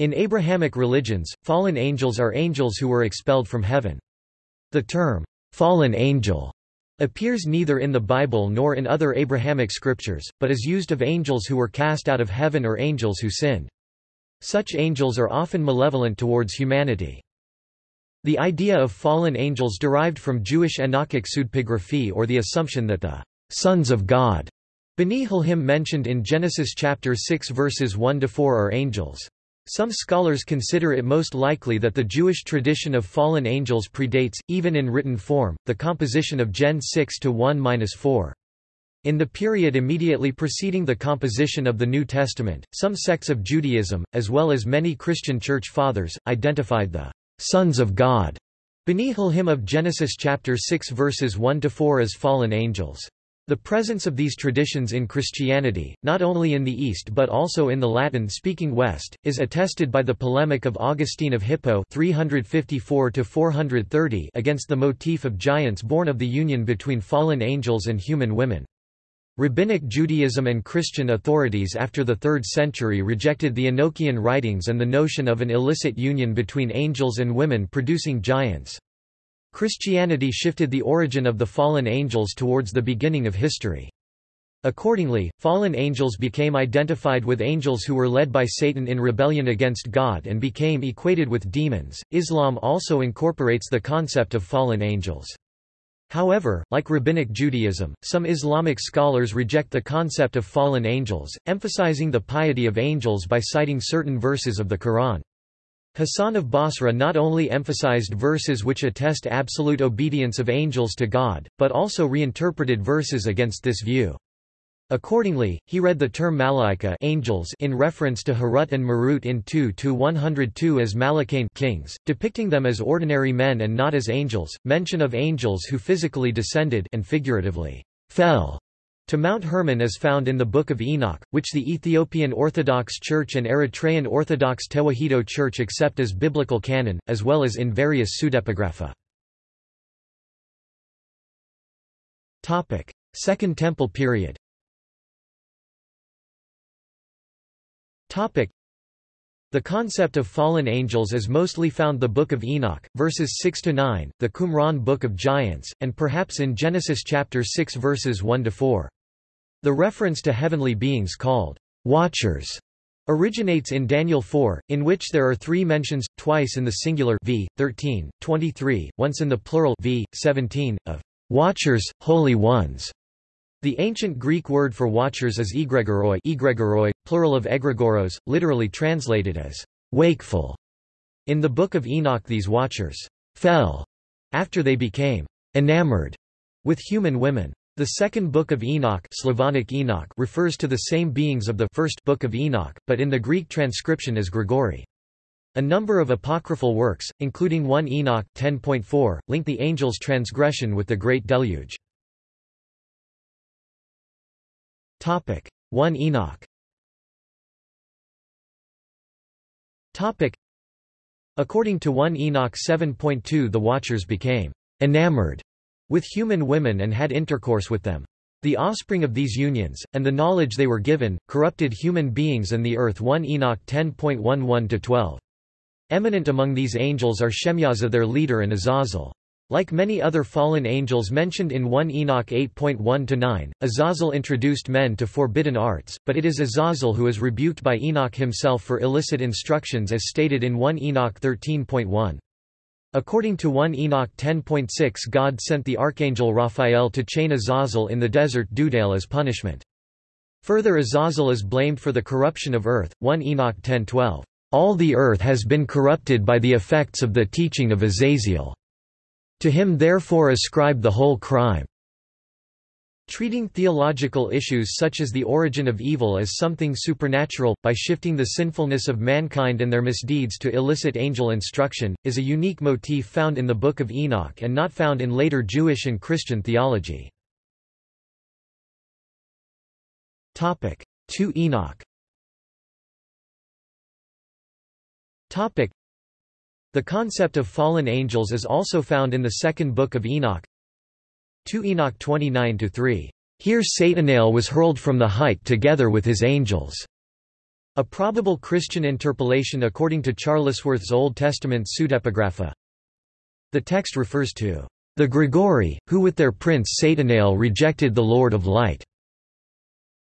In Abrahamic religions, fallen angels are angels who were expelled from heaven. The term, fallen angel, appears neither in the Bible nor in other Abrahamic scriptures, but is used of angels who were cast out of heaven or angels who sinned. Such angels are often malevolent towards humanity. The idea of fallen angels derived from Jewish Enochic pseudepigraphy or the assumption that the sons of God B'nai Elohim mentioned in Genesis chapter 6 verses 1–4 are angels. Some scholars consider it most likely that the Jewish tradition of fallen angels predates, even in written form, the composition of Gen 6 to 1–4. In the period immediately preceding the composition of the New Testament, some sects of Judaism, as well as many Christian church fathers, identified the sons of God, B'nai of Genesis chapter 6 verses 1 to 4 as fallen angels. The presence of these traditions in Christianity, not only in the East but also in the Latin-speaking West, is attested by the polemic of Augustine of Hippo 354 against the motif of giants born of the union between fallen angels and human women. Rabbinic Judaism and Christian authorities after the 3rd century rejected the Enochian writings and the notion of an illicit union between angels and women producing giants. Christianity shifted the origin of the fallen angels towards the beginning of history. Accordingly, fallen angels became identified with angels who were led by Satan in rebellion against God and became equated with demons. Islam also incorporates the concept of fallen angels. However, like Rabbinic Judaism, some Islamic scholars reject the concept of fallen angels, emphasizing the piety of angels by citing certain verses of the Quran. Hassan of Basra not only emphasized verses which attest absolute obedience of angels to God, but also reinterpreted verses against this view. Accordingly, he read the term malaika angels in reference to Harut and Marut in 2-102 as malakain kings, depicting them as ordinary men and not as angels. Mention of angels who physically descended and figuratively fell to Mount Hermon is found in the Book of Enoch, which the Ethiopian Orthodox Church and Eritrean Orthodox Tewahedo Church accept as biblical canon, as well as in various pseudepigrapha. Second Temple period The concept of fallen angels is mostly found the Book of Enoch, verses 6–9, the Qumran Book of Giants, and perhaps in Genesis chapter 6 verses 1–4. The reference to heavenly beings called watchers originates in Daniel 4, in which there are three mentions, twice in the singular v. 13, 23, once in the plural v. 17, of watchers, holy ones. The ancient Greek word for watchers is egregoroi, egregoroi plural of egregoros, literally translated as wakeful. In the Book of Enoch these watchers fell after they became enamored with human women. The second Book of Enoch, Slavonic Enoch refers to the same beings of the first Book of Enoch, but in the Greek transcription as Grigori. A number of apocryphal works, including 1 Enoch 10.4, link the angel's transgression with the Great Deluge. 1 Enoch Topic According to 1 Enoch 7.2 the Watchers became enamored with human women and had intercourse with them. The offspring of these unions, and the knowledge they were given, corrupted human beings and the earth 1 Enoch 10.11-12. Eminent among these angels are Shemyaza their leader and Azazel. Like many other fallen angels mentioned in 1 Enoch 8.1-9, Azazel introduced men to forbidden arts, but it is Azazel who is rebuked by Enoch himself for illicit instructions as stated in 1 Enoch 13.1. According to 1 Enoch 10.6 God sent the archangel Raphael to chain Azazel in the desert Dudael as punishment. Further Azazel is blamed for the corruption of earth, 1 Enoch 10.12. All the earth has been corrupted by the effects of the teaching of Azazel. To him therefore ascribe the whole crime. Treating theological issues such as the origin of evil as something supernatural, by shifting the sinfulness of mankind and their misdeeds to illicit angel instruction, is a unique motif found in the Book of Enoch and not found in later Jewish and Christian theology. 2 Enoch the concept of fallen angels is also found in the second book of Enoch 2 Enoch 29-3. Here Satanael was hurled from the height together with his angels. A probable Christian interpolation according to Charlesworth's Old Testament pseudepigrapha. The text refers to the Grigori, who with their prince Satanael rejected the Lord of Light.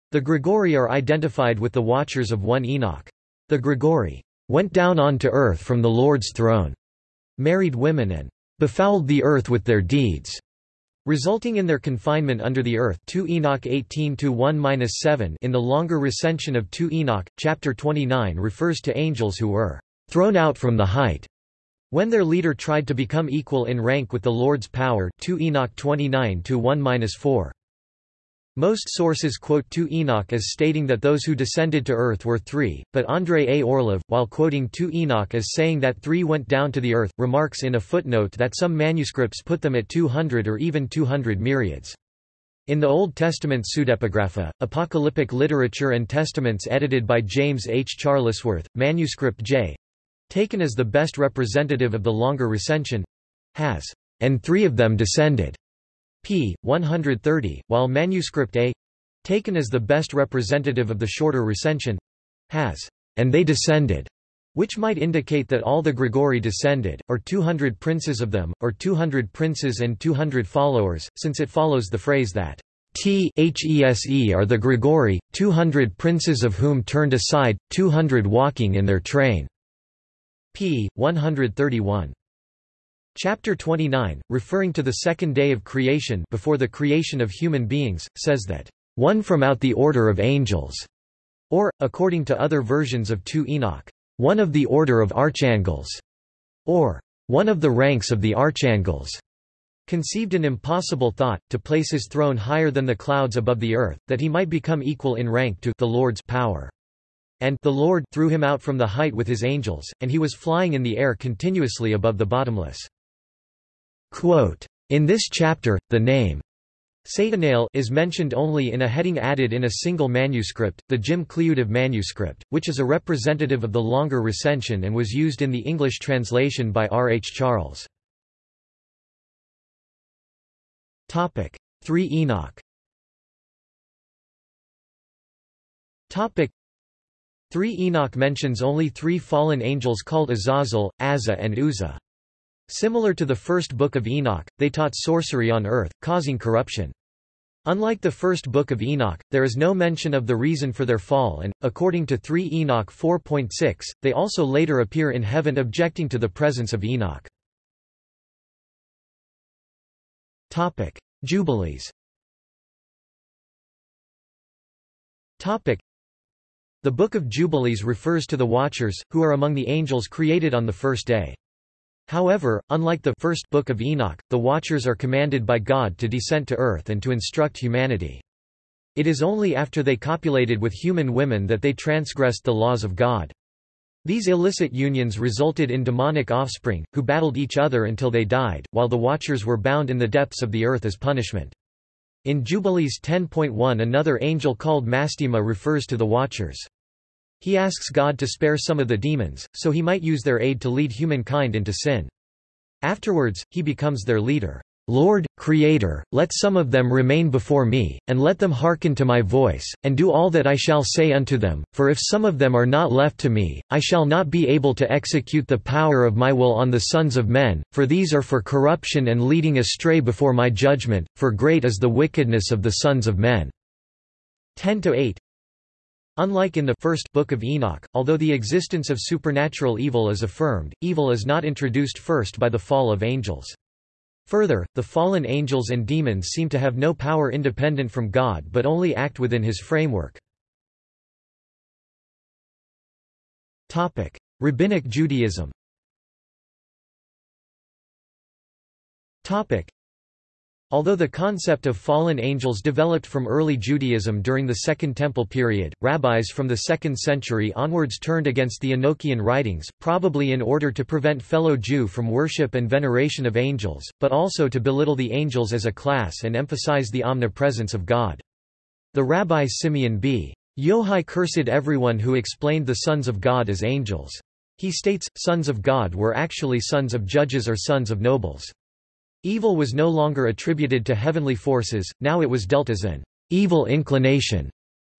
The Grigori are identified with the Watchers of 1 Enoch. The Grigori went down onto earth from the Lord's throne, married women and befouled the earth with their deeds resulting in their confinement under the earth 2 Enoch 18-1-7 in the longer recension of 2 Enoch, chapter 29 refers to angels who were «thrown out from the height» when their leader tried to become equal in rank with the Lord's power 2 Enoch 29-1-4. Most sources quote 2 Enoch as stating that those who descended to earth were three, but Andrei A. Orlov, while quoting 2 Enoch as saying that three went down to the earth, remarks in a footnote that some manuscripts put them at 200 or even 200 myriads. In the Old Testament pseudepigrapha, apocalyptic literature and testaments edited by James H. Charlesworth, manuscript J. taken as the best representative of the longer recension has, and three of them descended p. 130, while manuscript A taken as the best representative of the shorter recension has, and they descended, which might indicate that all the Grigori descended, or 200 princes of them, or 200 princes and 200 followers, since it follows the phrase that These are the Grigori, 200 princes of whom turned aside, 200 walking in their train. p. 131. Chapter 29, referring to the second day of creation before the creation of human beings, says that, "...one from out the order of angels", or, according to other versions of 2 Enoch, "...one of the order of archangels", or, "...one of the ranks of the archangels", conceived an impossible thought, to place his throne higher than the clouds above the earth, that he might become equal in rank to the Lord's power. And the Lord threw him out from the height with his angels, and he was flying in the air continuously above the bottomless. Quote, in this chapter, the name Satanael is mentioned only in a heading added in a single manuscript, the Jim Cliudiv manuscript, which is a representative of the longer recension and was used in the English translation by R. H. Charles. Topic 3 Enoch Topic 3 Enoch mentions only three fallen angels called Azazel, Azza and Uzzah. Similar to the first book of Enoch, they taught sorcery on earth, causing corruption. Unlike the first book of Enoch, there is no mention of the reason for their fall and, according to 3 Enoch 4.6, they also later appear in heaven objecting to the presence of Enoch. Jubilees The Book of Jubilees refers to the Watchers, who are among the angels created on the first day. However, unlike the first book of Enoch, the Watchers are commanded by God to descend to earth and to instruct humanity. It is only after they copulated with human women that they transgressed the laws of God. These illicit unions resulted in demonic offspring, who battled each other until they died, while the Watchers were bound in the depths of the earth as punishment. In Jubilees 10.1 another angel called Mastema refers to the Watchers. He asks God to spare some of the demons, so he might use their aid to lead humankind into sin. Afterwards, he becomes their leader. Lord, Creator, let some of them remain before me, and let them hearken to my voice, and do all that I shall say unto them, for if some of them are not left to me, I shall not be able to execute the power of my will on the sons of men, for these are for corruption and leading astray before my judgment, for great is the wickedness of the sons of men. 10–8 Unlike in the first book of Enoch, although the existence of supernatural evil is affirmed, evil is not introduced first by the fall of angels. Further, the fallen angels and demons seem to have no power independent from God but only act within his framework. Rabbinic Judaism Although the concept of fallen angels developed from early Judaism during the Second Temple period, rabbis from the 2nd century onwards turned against the Enochian writings, probably in order to prevent fellow Jew from worship and veneration of angels, but also to belittle the angels as a class and emphasize the omnipresence of God. The rabbi Simeon b. Yohai cursed everyone who explained the sons of God as angels. He states, sons of God were actually sons of judges or sons of nobles. Evil was no longer attributed to heavenly forces, now it was dealt as an evil inclination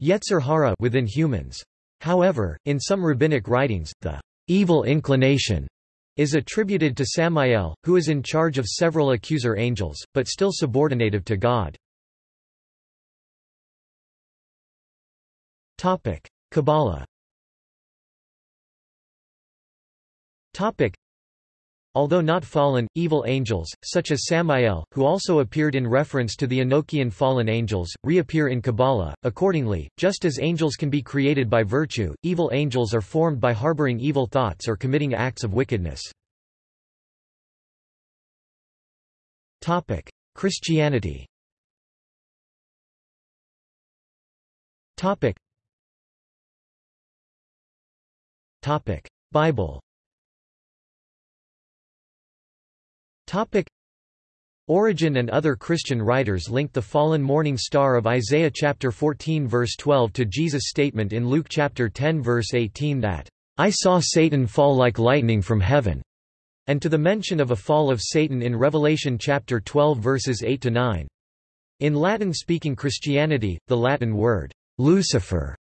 Yetzer hara within humans. However, in some rabbinic writings, the evil inclination is attributed to Samael, who is in charge of several accuser angels, but still subordinative to God. Kabbalah Although not fallen, evil angels, such as Samael, who also appeared in reference to the Enochian fallen angels, reappear in Kabbalah. Accordingly, just as angels can be created by virtue, evil angels are formed by harboring evil thoughts or committing acts of wickedness. Christianity. Bible. Topic. Origen and other Christian writers link the fallen morning star of Isaiah chapter 14 verse 12 to Jesus' statement in Luke chapter 10 verse 18 that, "I saw Satan fall like lightning from heaven," and to the mention of a fall of Satan in Revelation chapter 12 verses 8 to 9. In Latin-speaking Christianity, the Latin word Lucifer,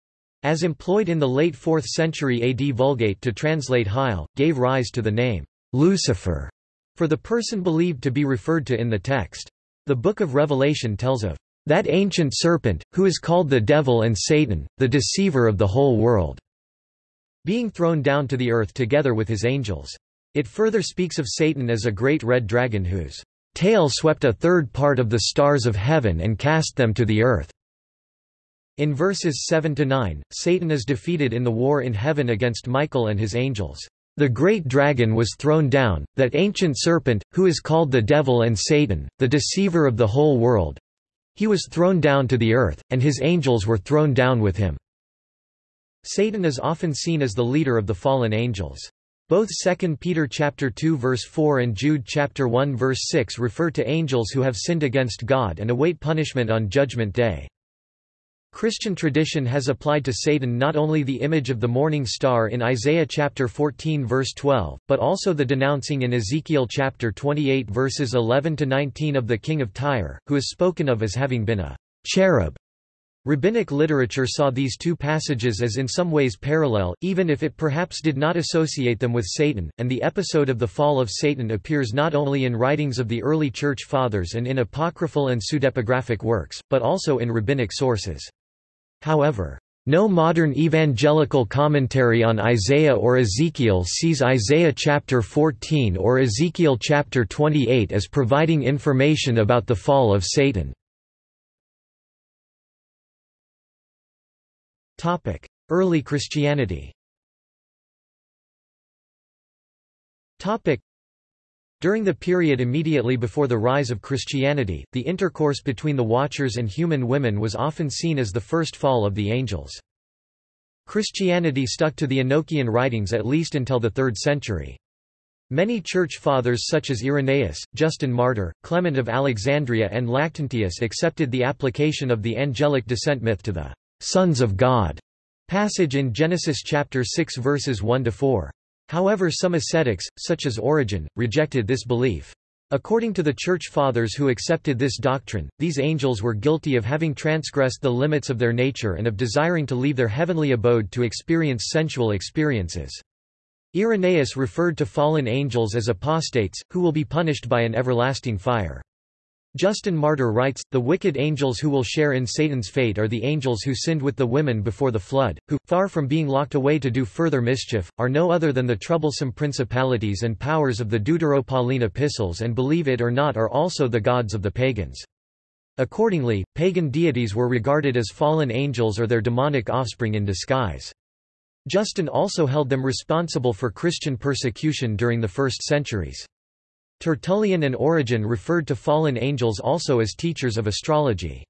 as employed in the late 4th century AD Vulgate to translate Heil, gave rise to the name Lucifer for the person believed to be referred to in the text. The Book of Revelation tells of that ancient serpent, who is called the devil and Satan, the deceiver of the whole world, being thrown down to the earth together with his angels. It further speaks of Satan as a great red dragon whose tail swept a third part of the stars of heaven and cast them to the earth. In verses 7–9, Satan is defeated in the war in heaven against Michael and his angels. The great dragon was thrown down, that ancient serpent, who is called the devil and Satan, the deceiver of the whole world. He was thrown down to the earth, and his angels were thrown down with him. Satan is often seen as the leader of the fallen angels. Both 2 Peter chapter 2 verse 4 and Jude chapter 1 verse 6 refer to angels who have sinned against God and await punishment on Judgment Day. Christian tradition has applied to Satan not only the image of the morning star in Isaiah chapter 14 verse 12, but also the denouncing in Ezekiel chapter 28 verses 11 to 19 of the king of Tyre, who is spoken of as having been a cherub. Rabbinic literature saw these two passages as in some ways parallel, even if it perhaps did not associate them with Satan, and the episode of the fall of Satan appears not only in writings of the early Church Fathers and in apocryphal and pseudepigraphic works, but also in rabbinic sources. However, no modern evangelical commentary on Isaiah or Ezekiel sees Isaiah chapter 14 or Ezekiel chapter 28 as providing information about the fall of Satan. Early Christianity during the period immediately before the rise of Christianity, the intercourse between the Watchers and human women was often seen as the first fall of the angels. Christianity stuck to the Enochian writings at least until the 3rd century. Many church fathers such as Irenaeus, Justin Martyr, Clement of Alexandria and Lactantius accepted the application of the angelic descent myth to the sons of God passage in Genesis chapter 6 verses 1 to 4. However some ascetics, such as Origen, rejected this belief. According to the Church Fathers who accepted this doctrine, these angels were guilty of having transgressed the limits of their nature and of desiring to leave their heavenly abode to experience sensual experiences. Irenaeus referred to fallen angels as apostates, who will be punished by an everlasting fire. Justin Martyr writes, The wicked angels who will share in Satan's fate are the angels who sinned with the women before the flood, who, far from being locked away to do further mischief, are no other than the troublesome principalities and powers of the Deutero-Pauline epistles and believe it or not are also the gods of the pagans. Accordingly, pagan deities were regarded as fallen angels or their demonic offspring in disguise. Justin also held them responsible for Christian persecution during the first centuries. Tertullian and Origen referred to fallen angels also as teachers of astrology.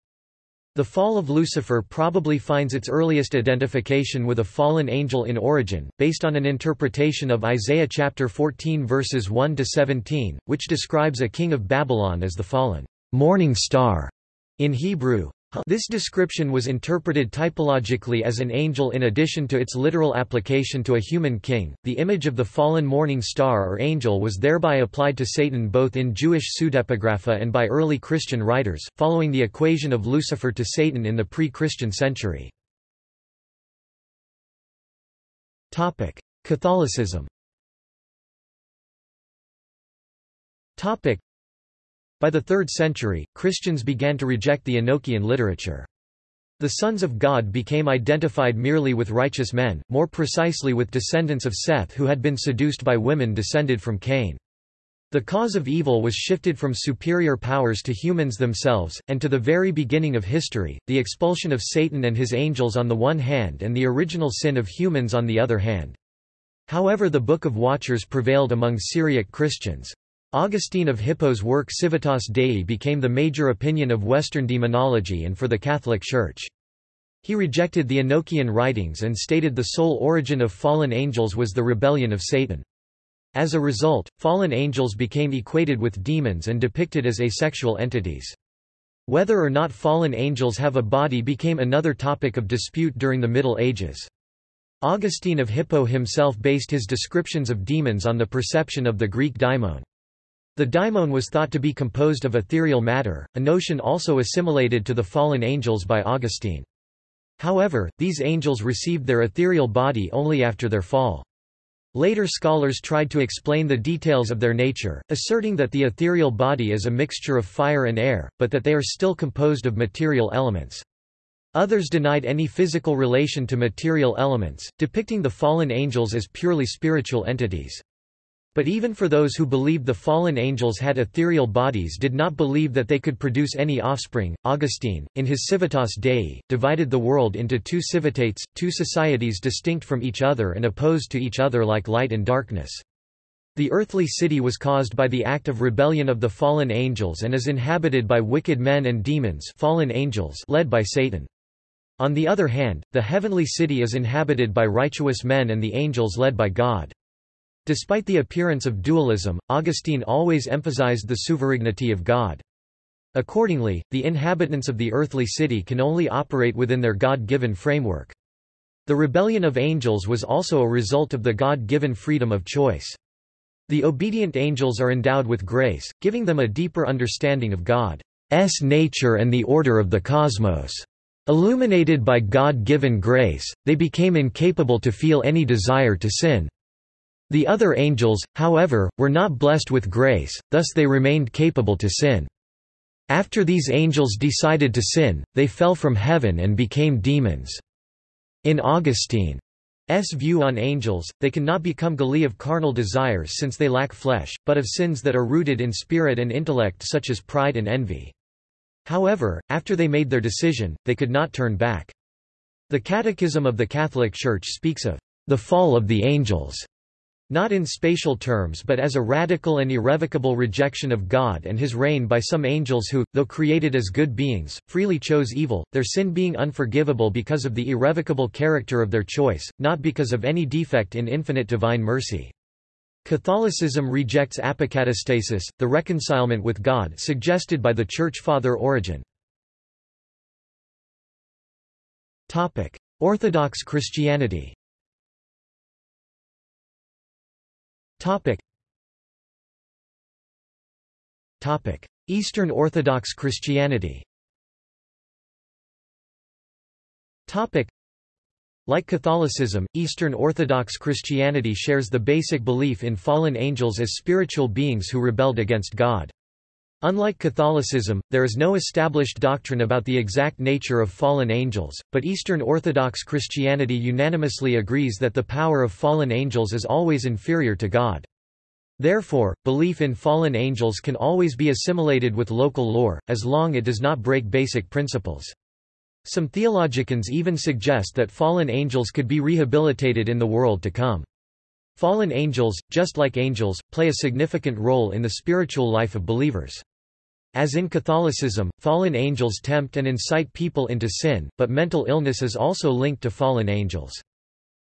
The fall of Lucifer probably finds its earliest identification with a fallen angel in Origen, based on an interpretation of Isaiah chapter 14 verses 1 to 17, which describes a king of Babylon as the fallen morning star in Hebrew. This description was interpreted typologically as an angel in addition to its literal application to a human king. The image of the fallen morning star or angel was thereby applied to Satan both in Jewish pseudepigrapha and by early Christian writers, following the equation of Lucifer to Satan in the pre-Christian century. Topic: Catholicism By the 3rd century, Christians began to reject the Enochian literature. The sons of God became identified merely with righteous men, more precisely with descendants of Seth who had been seduced by women descended from Cain. The cause of evil was shifted from superior powers to humans themselves, and to the very beginning of history, the expulsion of Satan and his angels on the one hand and the original sin of humans on the other hand. However the Book of Watchers prevailed among Syriac Christians. Augustine of Hippo's work Civitas Dei became the major opinion of Western demonology and for the Catholic Church. He rejected the Enochian writings and stated the sole origin of fallen angels was the rebellion of Satan. As a result, fallen angels became equated with demons and depicted as asexual entities. Whether or not fallen angels have a body became another topic of dispute during the Middle Ages. Augustine of Hippo himself based his descriptions of demons on the perception of the Greek daimon. The daimon was thought to be composed of ethereal matter, a notion also assimilated to the fallen angels by Augustine. However, these angels received their ethereal body only after their fall. Later scholars tried to explain the details of their nature, asserting that the ethereal body is a mixture of fire and air, but that they are still composed of material elements. Others denied any physical relation to material elements, depicting the fallen angels as purely spiritual entities. But even for those who believed the fallen angels had ethereal bodies did not believe that they could produce any offspring. Augustine, in his Civitas Dei, divided the world into two civitates, two societies distinct from each other and opposed to each other like light and darkness. The earthly city was caused by the act of rebellion of the fallen angels and is inhabited by wicked men and demons fallen angels led by Satan. On the other hand, the heavenly city is inhabited by righteous men and the angels led by God. Despite the appearance of dualism, Augustine always emphasized the sovereignty of God. Accordingly, the inhabitants of the earthly city can only operate within their God-given framework. The rebellion of angels was also a result of the God-given freedom of choice. The obedient angels are endowed with grace, giving them a deeper understanding of God's nature and the order of the cosmos. Illuminated by God-given grace, they became incapable to feel any desire to sin. The other angels, however, were not blessed with grace, thus they remained capable to sin. After these angels decided to sin, they fell from heaven and became demons. In Augustine's view on angels, they cannot become guilty of carnal desires since they lack flesh, but of sins that are rooted in spirit and intellect such as pride and envy. However, after they made their decision, they could not turn back. The Catechism of the Catholic Church speaks of the fall of the angels not in spatial terms but as a radical and irrevocable rejection of God and his reign by some angels who, though created as good beings, freely chose evil, their sin being unforgivable because of the irrevocable character of their choice, not because of any defect in infinite divine mercy. Catholicism rejects apokatastasis, the reconcilement with God suggested by the Church Father Origen. Orthodox Christianity Topic. Topic. Eastern Orthodox Christianity Topic. Like Catholicism, Eastern Orthodox Christianity shares the basic belief in fallen angels as spiritual beings who rebelled against God. Unlike Catholicism, there is no established doctrine about the exact nature of fallen angels, but Eastern Orthodox Christianity unanimously agrees that the power of fallen angels is always inferior to God. Therefore, belief in fallen angels can always be assimilated with local lore, as long it does not break basic principles. Some theologians even suggest that fallen angels could be rehabilitated in the world to come. Fallen angels, just like angels, play a significant role in the spiritual life of believers. As in Catholicism, fallen angels tempt and incite people into sin, but mental illness is also linked to fallen angels.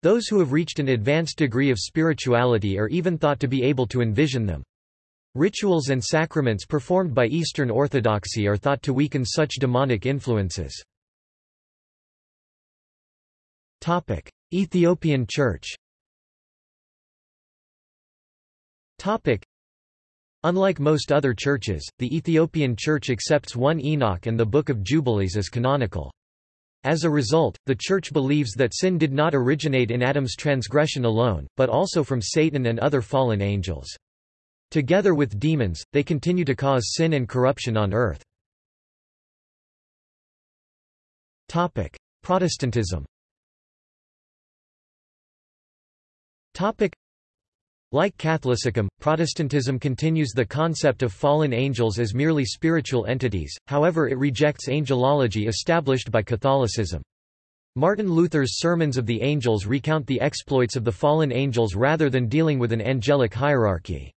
Those who have reached an advanced degree of spirituality are even thought to be able to envision them. Rituals and sacraments performed by Eastern Orthodoxy are thought to weaken such demonic influences. Ethiopian Church Unlike most other churches, the Ethiopian Church accepts 1 Enoch and the Book of Jubilees as canonical. As a result, the Church believes that sin did not originate in Adam's transgression alone, but also from Satan and other fallen angels. Together with demons, they continue to cause sin and corruption on earth. Protestantism like Catholicism, Protestantism continues the concept of fallen angels as merely spiritual entities, however it rejects angelology established by Catholicism. Martin Luther's Sermons of the Angels recount the exploits of the fallen angels rather than dealing with an angelic hierarchy.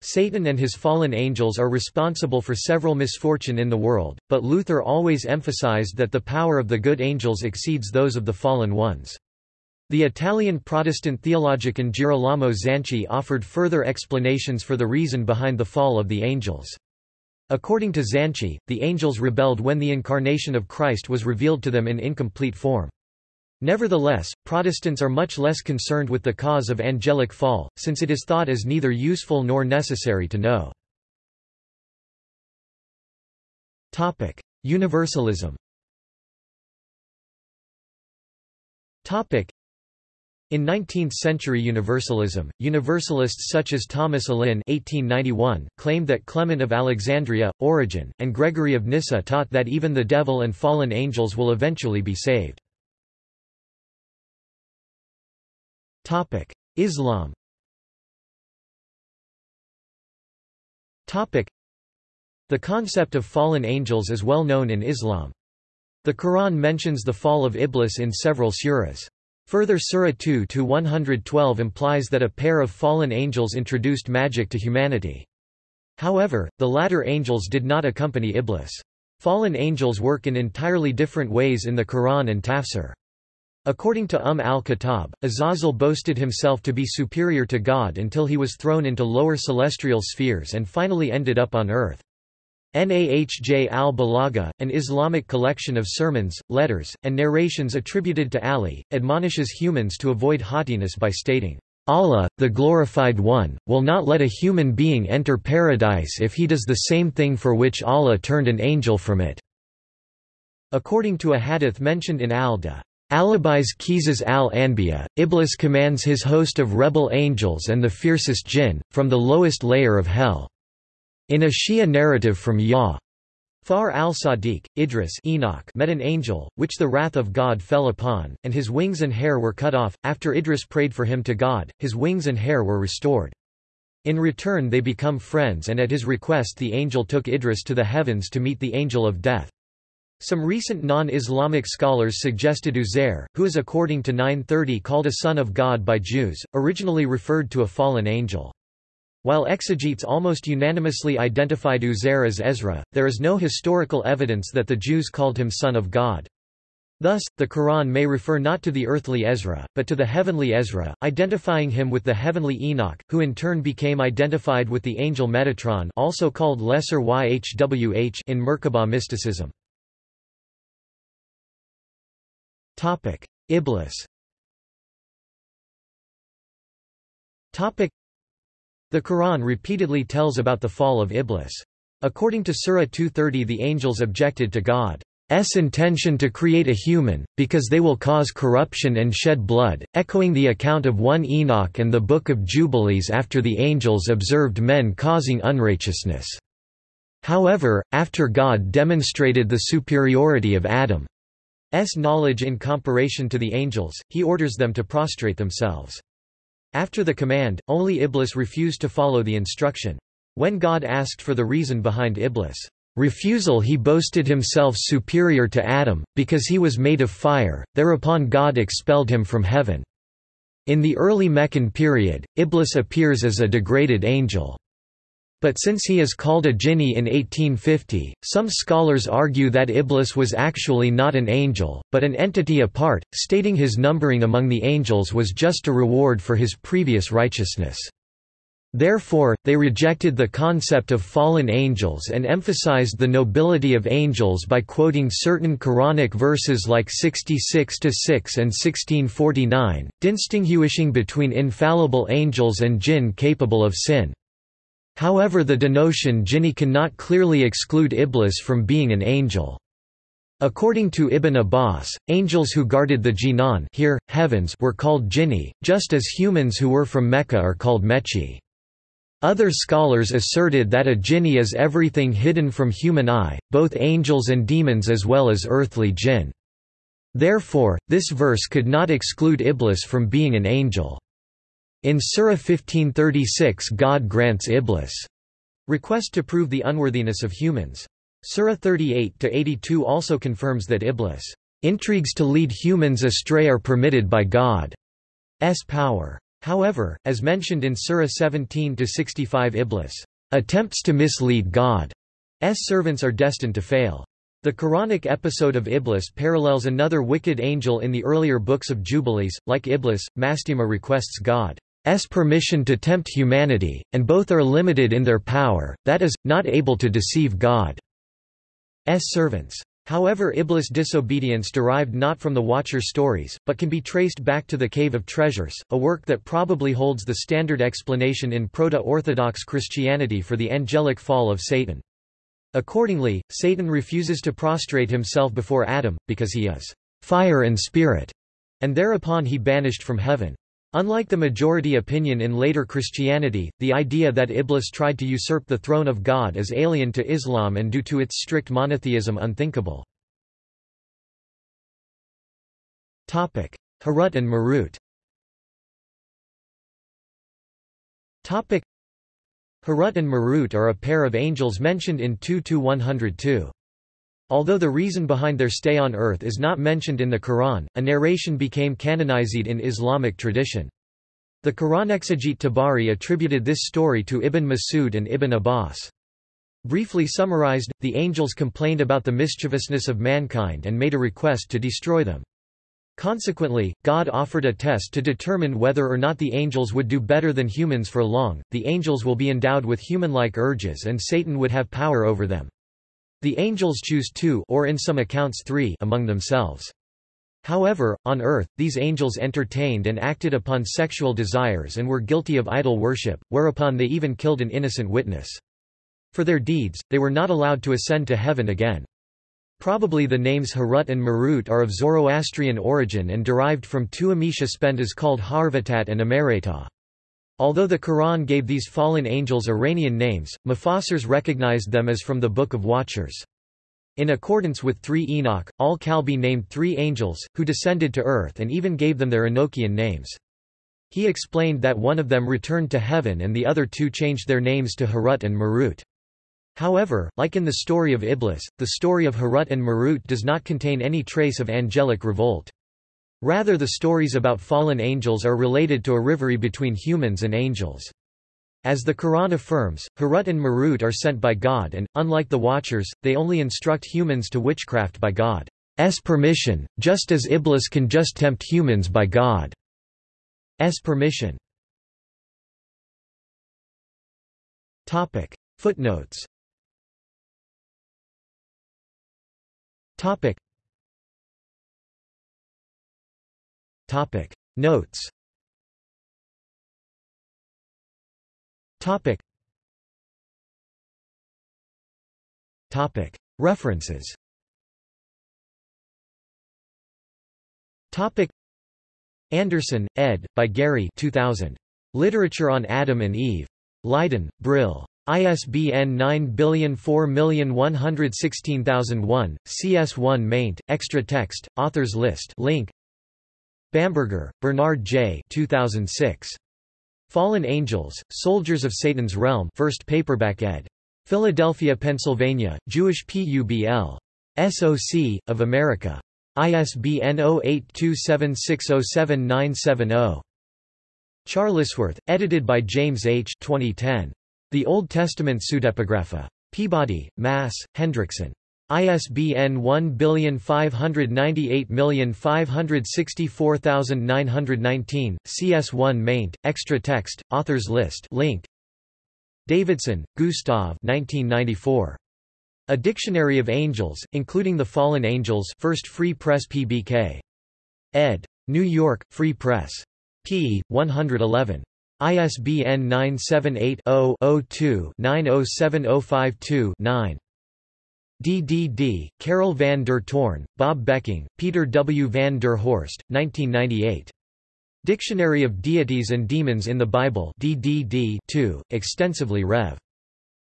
Satan and his fallen angels are responsible for several misfortune in the world, but Luther always emphasized that the power of the good angels exceeds those of the fallen ones. The Italian Protestant theologian Girolamo Zanchi offered further explanations for the reason behind the fall of the angels. According to Zanchi, the angels rebelled when the incarnation of Christ was revealed to them in incomplete form. Nevertheless, Protestants are much less concerned with the cause of angelic fall, since it is thought as neither useful nor necessary to know. Universalism in 19th-century Universalism, Universalists such as Thomas Allin (1891) claimed that Clement of Alexandria, Origen, and Gregory of Nyssa taught that even the devil and fallen angels will eventually be saved. Islam. The concept of fallen angels is well known in Islam. The Quran mentions the fall of Iblis in several surahs. Further Surah 2-112 implies that a pair of fallen angels introduced magic to humanity. However, the latter angels did not accompany Iblis. Fallen angels work in entirely different ways in the Quran and Tafsir. According to Umm al-Khattab, Azazel boasted himself to be superior to God until he was thrown into lower celestial spheres and finally ended up on earth. Nahj al-Balagha, an Islamic collection of sermons, letters, and narrations attributed to Ali, admonishes humans to avoid haughtiness by stating, Allah, the Glorified One, will not let a human being enter paradise if he does the same thing for which Allah turned an angel from it." According to a hadith mentioned in al-Da. Alibis Qisas al-Anbiya, Iblis commands his host of rebel angels and the fiercest jinn, from the lowest layer of hell. In a Shia narrative from Ya. Far al-Sadiq, Idris Enoch met an angel, which the wrath of God fell upon, and his wings and hair were cut off. After Idris prayed for him to God, his wings and hair were restored. In return they become friends and at his request the angel took Idris to the heavens to meet the angel of death. Some recent non-Islamic scholars suggested Uzair, who is according to 930 called a son of God by Jews, originally referred to a fallen angel. While exegetes almost unanimously identified Uzair as Ezra, there is no historical evidence that the Jews called him son of God. Thus, the Quran may refer not to the earthly Ezra, but to the heavenly Ezra, identifying him with the heavenly Enoch, who in turn became identified with the angel Metatron also called Lesser Yhwh in Merkabah mysticism. Iblis the Quran repeatedly tells about the fall of Iblis. According to Surah 230 the angels objected to God's intention to create a human, because they will cause corruption and shed blood, echoing the account of 1 Enoch and the Book of Jubilees after the angels observed men causing unrighteousness. However, after God demonstrated the superiority of Adam's knowledge in comparison to the angels, he orders them to prostrate themselves. After the command, only Iblis refused to follow the instruction. When God asked for the reason behind Iblis' refusal he boasted himself superior to Adam, because he was made of fire, thereupon God expelled him from heaven. In the early Meccan period, Iblis appears as a degraded angel. But since he is called a jinni in 1850, some scholars argue that Iblis was actually not an angel, but an entity apart, stating his numbering among the angels was just a reward for his previous righteousness. Therefore, they rejected the concept of fallen angels and emphasized the nobility of angels by quoting certain Quranic verses like 66-6 and 1649, distinguishing between infallible angels and jinn capable of sin. However the denotion jinni cannot clearly exclude Iblis from being an angel. According to Ibn Abbas, angels who guarded the jinan here, heavens were called jinni, just as humans who were from Mecca are called mechi. Other scholars asserted that a jinni is everything hidden from human eye, both angels and demons as well as earthly jinn. Therefore, this verse could not exclude Iblis from being an angel. In Surah 1536 God grants Iblis request to prove the unworthiness of humans. Surah 38-82 also confirms that Iblis intrigues to lead humans astray are permitted by God's power. However, as mentioned in Surah 17-65 Iblis attempts to mislead God's servants are destined to fail. The Quranic episode of Iblis parallels another wicked angel in the earlier books of Jubilees. Like Iblis, Mastema requests God's permission to tempt humanity, and both are limited in their power, that is, not able to deceive God. S servants. However Iblis' disobedience derived not from the Watcher stories, but can be traced back to the Cave of Treasures, a work that probably holds the standard explanation in Proto-Orthodox Christianity for the angelic fall of Satan. Accordingly, Satan refuses to prostrate himself before Adam, because he is fire and spirit, and thereupon he banished from heaven. Unlike the majority opinion in later Christianity, the idea that Iblis tried to usurp the throne of God is alien to Islam and due to its strict monotheism unthinkable. Harut and Marut Harut and Marut are a pair of angels mentioned in 2-102. Although the reason behind their stay on earth is not mentioned in the Quran, a narration became canonized in Islamic tradition. The Quran exegete Tabari attributed this story to Ibn Masud and Ibn Abbas. Briefly summarized, the angels complained about the mischievousness of mankind and made a request to destroy them. Consequently, God offered a test to determine whether or not the angels would do better than humans for long. The angels will be endowed with human-like urges and Satan would have power over them. The angels choose two or in some accounts three among themselves. However, on earth, these angels entertained and acted upon sexual desires and were guilty of idol worship, whereupon they even killed an innocent witness. For their deeds, they were not allowed to ascend to heaven again. Probably the names Harut and Marut are of Zoroastrian origin and derived from two Amesha Spentas called Haurvatat and Ameretat. Although the Quran gave these fallen angels Iranian names, Mufassirs recognized them as from the Book of Watchers. In accordance with 3 Enoch, al-Kalbi named three angels, who descended to earth and even gave them their Enochian names. He explained that one of them returned to heaven and the other two changed their names to Harut and Marut. However, like in the story of Iblis, the story of Harut and Marut does not contain any trace of angelic revolt. Rather the stories about fallen angels are related to a rivalry between humans and angels. As the Quran affirms, Harut and Marut are sent by God and, unlike the Watchers, they only instruct humans to witchcraft by God's permission, just as Iblis can just tempt humans by God's permission. Footnotes Topic. Notes. Topic. Topic. References. Topic. Anderson, ed. by Gary 2000. Literature on Adam and Eve. Leiden, Brill. ISBN 9004116001, CS1 maint, extra text, authors list. Link Bamberger, Bernard J. 2006. Fallen Angels, Soldiers of Satan's Realm 1st paperback ed. Philadelphia, Pennsylvania, Jewish PUBL. SOC, of America. ISBN 0827607970. Charlesworth, edited by James H. 2010. The Old Testament Pseudepigrapha. Peabody, Mass., Hendrickson. ISBN 1598564919, CS1 maint, extra text, authors list link. Davidson, Gustav 1994. A Dictionary of Angels, including the Fallen Angels 1st Free Press PBK. ed. New York, Free Press. p. 111. ISBN 978 0 2 907052 9 DDD, Karel van der Toorn, Bob Becking, Peter W. van der Horst, 1998. Dictionary of Deities and Demons in the Bible DDD 2, extensively Rev.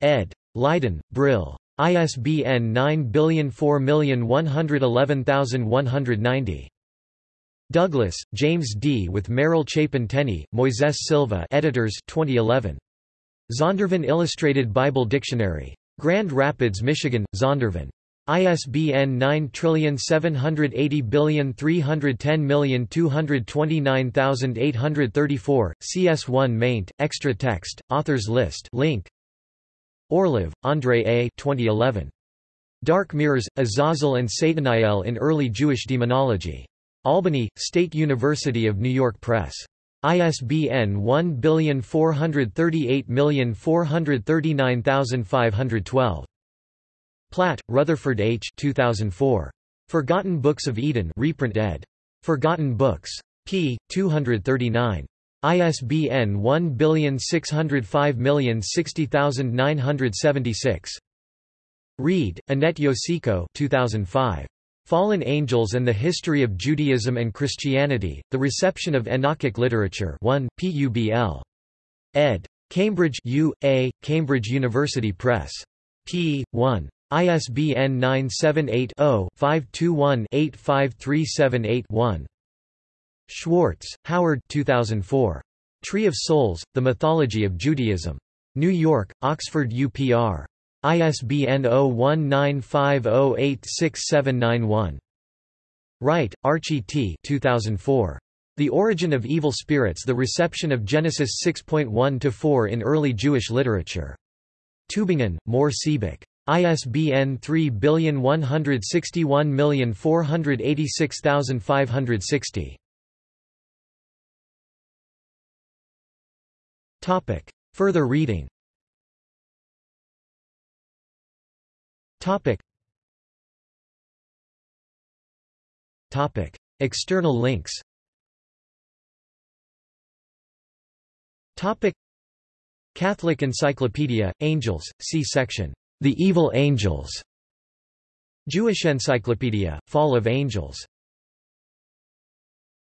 ed. Leiden, Brill. ISBN 9004111190. Douglas, James D. with Merrill Chapin Tenney, Moises Silva editors 2011. Zondervan Illustrated Bible Dictionary. Grand Rapids, Michigan, Zondervan. ISBN 9780310229834, CS1 maint, extra text, authors list link. Orlov, Andre A. 2011. Dark Mirrors, Azazel and Sataniel in Early Jewish Demonology. Albany, State University of New York Press. ISBN 1438439512. Platt, Rutherford H. 2004. Forgotten Books of Eden reprint ed. Forgotten Books. p. 239. ISBN 1605060976. Reed, Annette Yoshiko 2005. Fallen Angels and the History of Judaism and Christianity, The Reception of Enochic Literature 1, PUBL. ed. Cambridge U. A., Cambridge University Press. p. 1. ISBN 978-0-521-85378-1. Schwartz, Howard 2004. Tree of Souls, The Mythology of Judaism. New York, Oxford UPR. ISBN 0195086791. Wright, Archie T. 2004. The Origin of Evil Spirits The Reception of Genesis 6.1-4 in Early Jewish Literature. Tübingen, Mohr Siebeck. ISBN 3161486560. Further reading Topic. Topic. External links Topic. Catholic Encyclopedia, Angels, see section, The Evil Angels. Jewish Encyclopedia, Fall of Angels